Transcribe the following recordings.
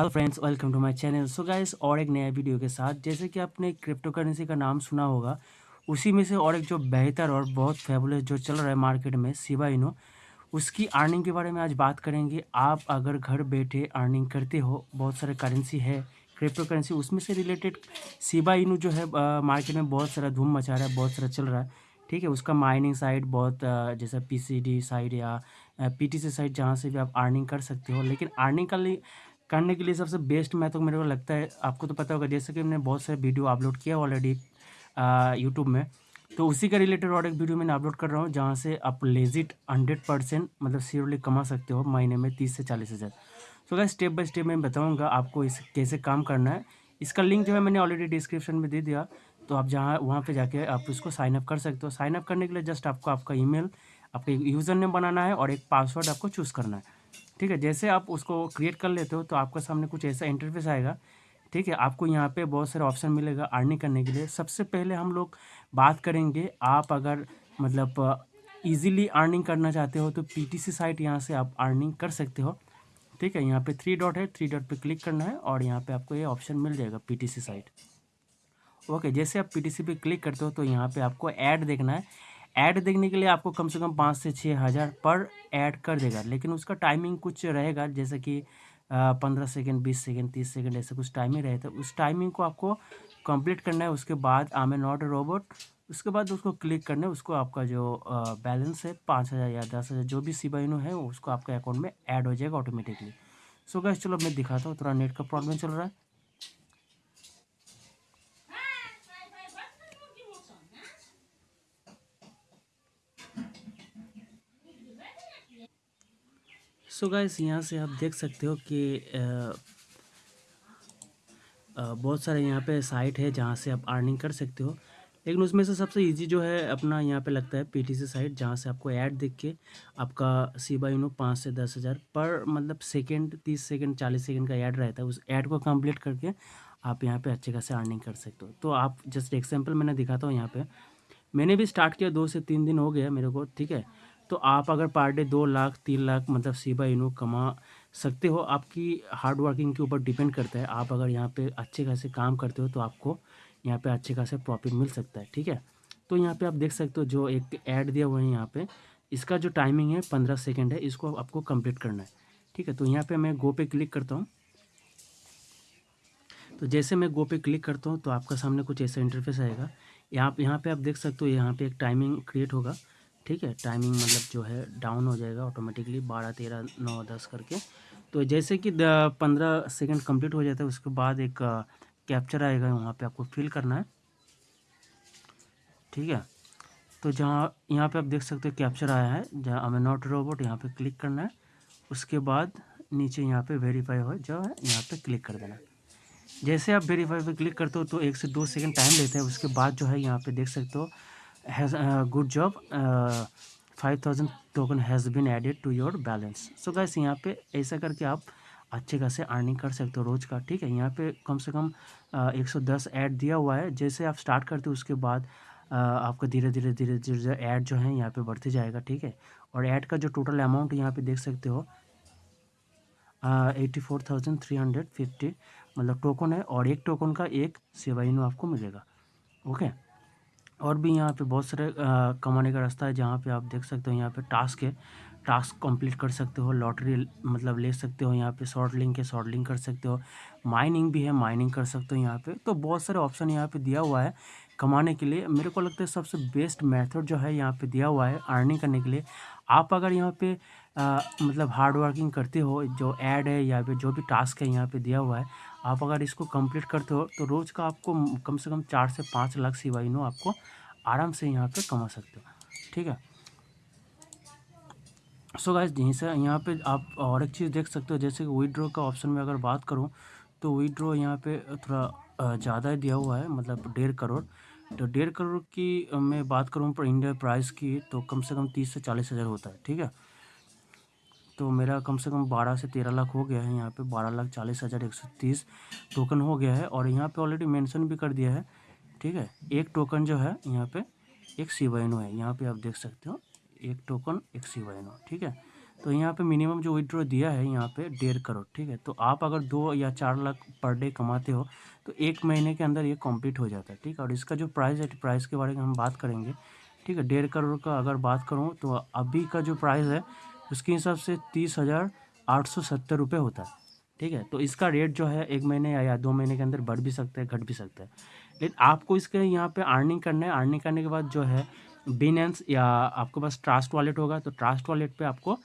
Hello friends welcome to my channel so guys और एक नया वीडियो के साथ, जैसे कि आपने क्रिप्टो करेंसी का नाम सुना होगा, उसी में से और एक जो बेहतर और बहुत फेबुलस जो चल रहा है मार्केट में सिवा इनो उसकी अर्निंग के बारे में आज बात करेंगे। आप अगर घर बैठे अर्निंग करते हो, बहुत सारे करेंसी है क्रिप्टो करेंसी उसमें से रिलेटेड सिबा इनू जो है मार्केट में बहुत सारा धूम मचा रहा है, बहुत सारा चल रहा है। ठीक है, उसका माइनिंग साइट बहुत जैसा पी साइट या पी टी साइट जहाँ से भी आप अर्निंग कर सकते हो, लेकिन अर्निंग का करने के लिए सबसे बेस्ट मैं तो मेरे को लगता है, आपको तो पता होगा, जैसे कि मैंने बहुत सारे वीडियो अपलोड किया ऑलरेडी यूट्यूब में तो उसी का रिलेटेड और एक वीडियो मैंने अपलोड कर रहा हूँ, जहाँ से आप लेजिट हंड्रेड परसेंट मतलब सीरोली कमा सकते हो महीने में तीस से चालीस हज़ार। तो क्या स्टेप बाय स्टेप मैं बताऊँगा आपको इस, कैसे काम करना है। इसका लिंक जो है मैंने ऑलरेडी डिस्क्रिप्शन में दे दिया तो आप जहाँ, वहाँ पे जाके आप उसको साइन अप कर सकते हो। साइन अप करने के लिए जस्ट आपको आपका ईमेल आपका यूज़र नेम बनाना है और एक पासवर्ड आपको चूज़ करना है। ठीक है, जैसे आप उसको क्रिएट कर लेते हो तो आपके सामने कुछ ऐसा इंटरफेस आएगा। ठीक है, आपको यहाँ पे बहुत सारे ऑप्शन मिलेगा अर्निंग करने के लिए। सबसे पहले हम लोग बात करेंगे, आप अगर मतलब इजीली अर्निंग करना चाहते हो तो पीटीसी साइट यहाँ से आप अर्निंग कर सकते हो। ठीक है, यहाँ पे थ्री डॉट है थ्री डॉट पे क्लिक करना है और यहाँ पे आपको ये ऑप्शन मिल जाएगा पीटीसी साइट ओके जैसे आप पीटीसी पे क्लिक करते हो तो यहाँ पे आपको ऐड देखना है। ऐड देखने के लिए आपको कम से कम पाँच से छः हज़ार पर ऐड कर देगा, लेकिन उसका टाइमिंग कुछ रहेगा, जैसे कि पंद्रह सेकेंड, बीस सेकेंड, तीस सेकेंड, ऐसे कुछ टाइमिंग रहता है उस टाइमिंग को आपको कंप्लीट करना है। उसके बाद आम ए नॉट रोबोट, उसके बाद उसको क्लिक करना है, उसको आपका जो बैलेंस है पाँच हज़ार या दस हज़ार, जो भी सिबाइनो है, उसको आपके अकाउंट में ऐड हो जाएगा ऑटोमेटिकली। सो गैस चलो मैं दिखाता हूँ, थोड़ा नेट का प्रॉब्लम चल रहा है। सो गाइस, यहाँ से आप देख सकते हो कि बहुत सारे यहाँ पे साइट है जहाँ से आप अर्निंग कर सकते हो। लेकिन उसमें से सबसे इजी जो है अपना यहाँ पे लगता है पीटीसी साइट जहाँ से आपको ऐड देख के आपका सीबा यूनो पाँच से दस हज़ार पर मतलब सेकेंड तीस सेकेंड चालीस सेकेंड का ऐड रहता है। उस ऐड को कंप्लीट करके आप यहाँ पे अच्छे खासे अर्निंग कर सकते हो। तो आप जस्ट एग्ज़ाम्पल मैंने दिखाता हूँ यहाँ पर मैंने भी स्टार्ट किया दो से तीन दिन हो गया मेरे को, ठीक है? तो आप अगर पर डे दो लाख, तीन लाख मतलब सीबा इनो कमा सकते हो। आपकी हार्ड वर्किंग के ऊपर डिपेंड करता है। आप अगर यहाँ पे अच्छे खासे काम करते हो तो आपको यहाँ पे अच्छे खासे प्रॉफिट मिल सकता है, ठीक है? तो यहाँ पे आप देख सकते हो जो एक ऐड दिया हुआ है यहाँ पे। इसका जो टाइमिंग है पंद्रह सेकेंड है, इसको आपको कंप्लीट करना है, ठीक है? तो यहाँ पर मैं गो पे क्लिक करता हूँ। तो जैसे मैं गो पे क्लिक करता हूँ तो आपका सामने कुछ ऐसा इंटरफेस आएगा। यहाँ यहाँ पे आप देख सकते हो यहाँ पे एक टाइमिंग क्रिएट होगा। ठीक है टाइमिंग मतलब जो है डाउन हो जाएगा ऑटोमेटिकली बारह, तेरह, नौ, दस करके। तो जैसे कि पंद्रह सेकंड कंप्लीट हो जाता है, उसके बाद एक कैप्चर आएगा, वहाँ पे आपको फिल करना है। ठीक है? तो जहाँ, यहाँ पे आप देख सकते हो कैप्चर आया है, जहाँ हमें नॉट रोबोट यहाँ पे क्लिक करना है। उसके बाद नीचे यहाँ पे वेरीफाई हो, जो है, यहाँ पे क्लिक कर देना। जैसे आप वेरीफाई पे क्लिक करते हो तो एक से दो सेकंड टाइम लेते हैं। उसके बाद जो है, यहाँ पे देख सकते हो has a good job uh, 5000 token has been added to your balance so guys यहाँ पे ऐसा करके आप अच्छे खासे अर्निंग कर सकते हो रोज़ का ठीक है? यहाँ पे कम से कम एक सौ दस ऐड दिया हुआ है। जैसे आप स्टार्ट करते हो उसके बाद आपका धीरे धीरे धीरे धीरे ऐड जो है यहाँ पे बढ़ते जाएगा ठीक है? और ऐड का जो टोटल अमाउंट यहाँ पे देख सकते हो eighty four thousand three hundred fifty मतलब टोकन है और एक टोकन का एक सेवाइन आपको मिलेगा ओके और भी यहाँ पे बहुत सारे कमाने का रास्ता है जहाँ पे आप देख सकते हो यहाँ पे टास्क है। टास्क कंप्लीट कर सकते हो, लॉटरी मतलब ले सकते हो, यहाँ पे शॉर्ट लिंक है, शॉर्ट लिंक कर सकते हो। माइनिंग भी है, माइनिंग कर सकते हो यहाँ पे। तो बहुत सारे ऑप्शन यहाँ पे दिया हुआ है कमाने के लिए। मेरे को लगता है सबसे बेस्ट मेथड जो है यहाँ पे दिया हुआ है अर्निंग करने के लिए। आप अगर यहाँ पे आ, मतलब हार्ड वर्किंग करते हो जो ऐड है या फिर जो भी टास्क है यहाँ पे दिया हुआ है आप अगर इसको कंप्लीट करते हो तो रोज़ का आपको कम से कम चार से पाँच लाख सिवाई नो आपको आराम से यहाँ पे कमा सकते हो ठीक है? सो गाइज़ यहीं से यहाँ पे आप और एक चीज़ देख सकते हो जैसे कि विड्रो का ऑप्शन में अगर बात करूँ तो विड्रो यहाँ पे थोड़ा ज़्यादा दिया हुआ है मतलब डेढ़ करोड़। तो डेढ़ करोड़ की मैं बात करूँ पर इंडिया प्राइस की तो कम से कम तीस से चालीस हज़ार होता है ठीक है? तो मेरा कम से कम बारह से तेरह लाख हो गया है यहाँ पे, बारह लाख चालीस हज़ार एक सौ तीस टोकन हो गया है और यहाँ पे ऑलरेडी मेंशन भी कर दिया है, ठीक है? एक टोकन जो है, यहाँ पे एक सीवाइनो है, यहाँ पे आप देख सकते हो, एक टोकन एक सीवाइनो ठीक है? तो यहाँ पे मिनिमम जो विड्रॉ दिया है, यहाँ पे डेढ़ करोड़, ठीक है? तो आप अगर दो या चार लाख पर डे कमाते हो तो एक महीने के अंदर ये कंप्लीट हो जाता है, ठीक है? और इसका जो प्राइस है प्राइस के बारे में हम बात करेंगे, ठीक है? डेढ़ करोड़ का अगर बात करूँ तो अभी का जो प्राइस है उसके हिसाब से तीस हज़ार आठ सौ सत्तर रुपये होता है। ठीक है? तो इसका रेट जो है एक महीने या दो महीने के अंदर बढ़ भी सकता है, घट भी सकता है। लेकिन आपको इसके यहाँ पे अर्निंग करना है। अर्निंग करने के बाद जो है बिनेंस या आपके पास ट्रास्ट वॉलेट होगा तो ट्रास्ट वॉलेट पे आपको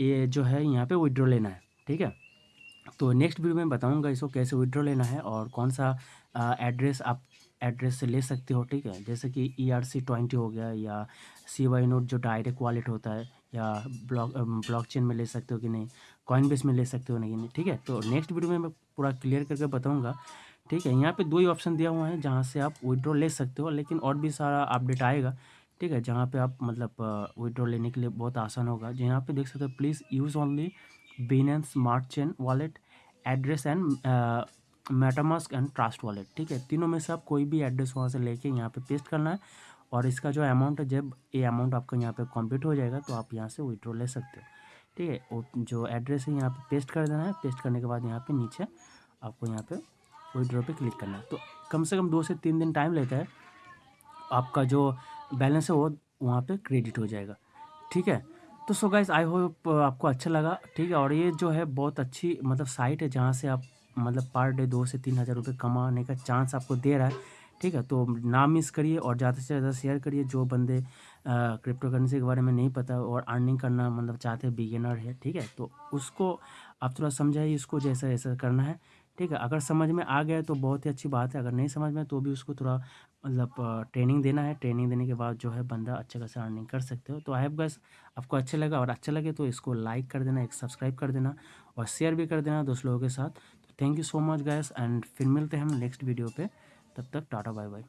ये जो है यहाँ पे विड्रॉ लेना है। ठीक है? तो नेक्स्ट वीडियो में बताऊँगा इसको कैसे विड्रॉ लेना है और कौन सा एड्रेस आप एड्रेस से ले सकते हो। ठीक है? जैसे कि ई आर सी ट्वेंटी हो गया या सी वाई नोट जो डायरेक्ट वॉलेट होता है। या ब्लॉक ब्लॉक चेन में ले सकते हो कि नहीं? कॉइन बेस में ले सकते हो नहीं ठीक है तो नेक्स्ट वीडियो में मैं पूरा क्लियर करके बताऊँगा। ठीक है, यहाँ पे दो ही ऑप्शन दिया हुआ है, जहाँ से आप विड्रॉ ले सकते हो, लेकिन और भी सारा अपडेट आएगा। ठीक है, जहाँ पे आप मतलब विड्रॉ लेने के लिए बहुत आसान होगा। जहाँ पे देख सकते हो please use only been smart chain wallet address and MetaMask and Trust Wallet ठीक है, तीनों में से आप कोई भी एड्रेस वहाँ से लेके यहाँ पे पेस्ट करना है। और इसका जो अमाउंट है, जब ये अमाउंट आपका यहाँ पे कंप्लीट हो जाएगा तो आप यहाँ से विड्रॉ ले सकते हो। ठीक है? जो एड्रेस है, यहाँ पे पेस्ट कर देना है। पेस्ट करने के बाद यहाँ पे नीचे आपको यहाँ पे विड्रॉ पे क्लिक करना है। तो कम से कम दो से तीन दिन टाइम लेता है। आपका जो बैलेंस है, वो वहाँ पर क्रेडिट हो जाएगा। ठीक है? तो सो गाइज़ आई होप आपको अच्छा लगा। ठीक है? और ये जो है, बहुत अच्छी मतलब साइट है, जहाँ से आप मतलब पर डे दो से तीन हज़ार रुपये कमाने का चांस आपको दे रहा है। ठीक है? तो ना मिस करिए और ज़्यादा से ज़्यादा शेयर करिए जो बंदे क्रिप्टो करेंसी के बारे में नहीं पता और अर्निंग करना मतलब चाहते हैं बिगिनर है, ठीक है? तो उसको आप थोड़ा समझाइए, इसको जैसा ऐसा करना है, ठीक है? अगर समझ में आ गया तो बहुत ही अच्छी बात है, अगर नहीं समझ में तो भी उसको थोड़ा मतलब ट्रेनिंग देना है। ट्रेनिंग देने के बाद जो है बंदा अच्छे खासा अर्निंग कर सकते हो। तो आई हैव गैस आपको अच्छा लगा और अच्छा लगे तो इसको लाइक कर देना, एक सब्सक्राइब कर देना और शेयर भी कर देना दोस्त लोगों के साथ। तो thank you so much guys and फिर मिलते हैं हम नेक्स्ट वीडियो पे। तब तक टाटा बाय बाय